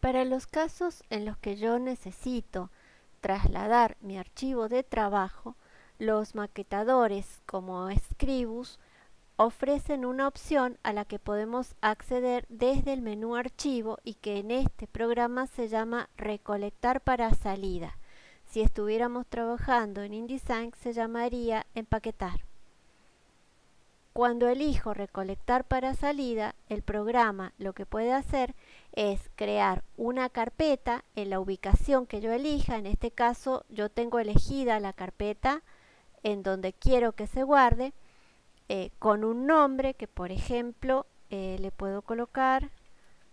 Para los casos en los que yo necesito trasladar mi archivo de trabajo, los maquetadores como Scribus ofrecen una opción a la que podemos acceder desde el menú archivo y que en este programa se llama recolectar para salida. Si estuviéramos trabajando en InDesign se llamaría empaquetar. Cuando elijo recolectar para salida, el programa lo que puede hacer es crear una carpeta en la ubicación que yo elija. En este caso yo tengo elegida la carpeta en donde quiero que se guarde eh, con un nombre que por ejemplo eh, le puedo colocar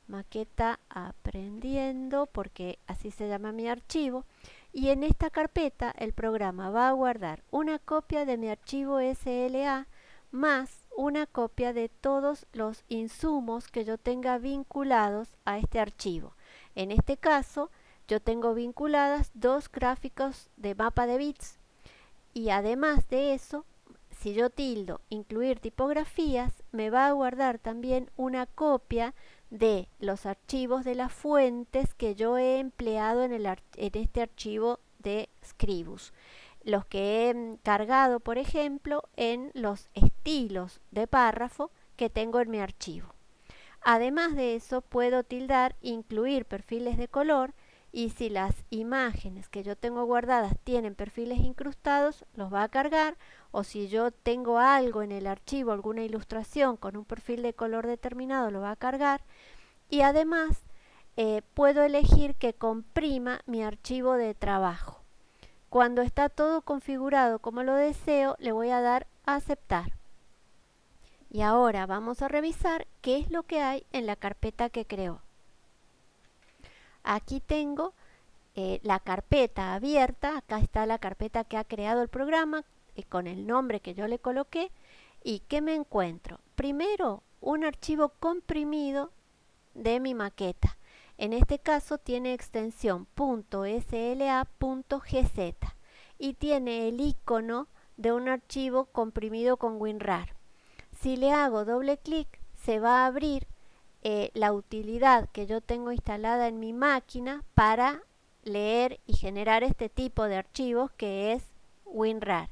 maqueta aprendiendo porque así se llama mi archivo y en esta carpeta el programa va a guardar una copia de mi archivo SLA más una copia de todos los insumos que yo tenga vinculados a este archivo. En este caso, yo tengo vinculadas dos gráficos de mapa de bits y además de eso, si yo tildo incluir tipografías, me va a guardar también una copia de los archivos de las fuentes que yo he empleado en, en este archivo de Scribus los que he cargado, por ejemplo, en los estilos de párrafo que tengo en mi archivo. Además de eso, puedo tildar incluir perfiles de color y si las imágenes que yo tengo guardadas tienen perfiles incrustados, los va a cargar o si yo tengo algo en el archivo, alguna ilustración con un perfil de color determinado, lo va a cargar y además eh, puedo elegir que comprima mi archivo de trabajo. Cuando está todo configurado como lo deseo, le voy a dar a aceptar. Y ahora vamos a revisar qué es lo que hay en la carpeta que creó. Aquí tengo eh, la carpeta abierta, acá está la carpeta que ha creado el programa eh, con el nombre que yo le coloqué. ¿Y qué me encuentro? Primero, un archivo comprimido de mi maqueta. En este caso tiene extensión .sla.gz y tiene el icono de un archivo comprimido con WinRAR. Si le hago doble clic se va a abrir eh, la utilidad que yo tengo instalada en mi máquina para leer y generar este tipo de archivos que es WinRAR.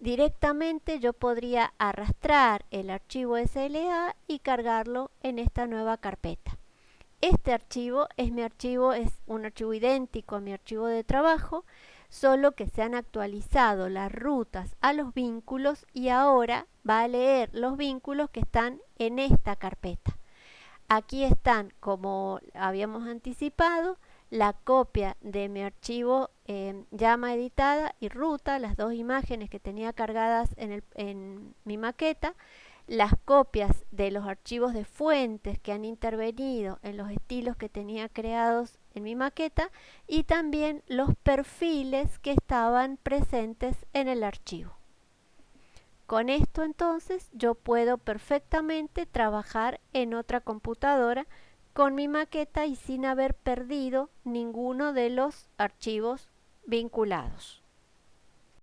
Directamente yo podría arrastrar el archivo SLA y cargarlo en esta nueva carpeta. Este archivo es mi archivo, es un archivo idéntico a mi archivo de trabajo, solo que se han actualizado las rutas a los vínculos y ahora va a leer los vínculos que están en esta carpeta. Aquí están, como habíamos anticipado, la copia de mi archivo eh, llama editada y ruta, las dos imágenes que tenía cargadas en, en mi maqueta, las copias de los archivos de fuentes que han intervenido en los estilos que tenía creados en mi maqueta y también los perfiles que estaban presentes en el archivo. Con esto entonces yo puedo perfectamente trabajar en otra computadora con mi maqueta y sin haber perdido ninguno de los archivos vinculados.